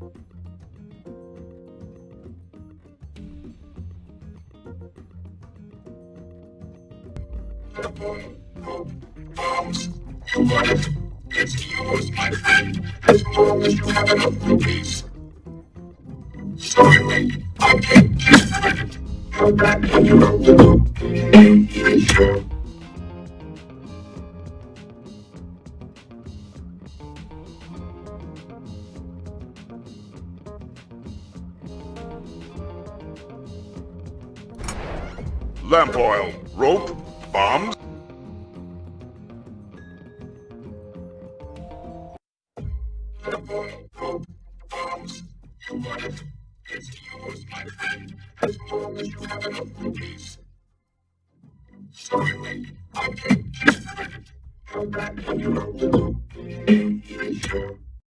Your life is yours, my friend, as long as you have enough. Sorry, I can't credit. Come back you're the. Lamp oil, rope, bombs. Bombs. You want it? It's yours, my friend, as long as you have enough rupees. Sorry, I can't give credit. Come back when you're older. Even sure.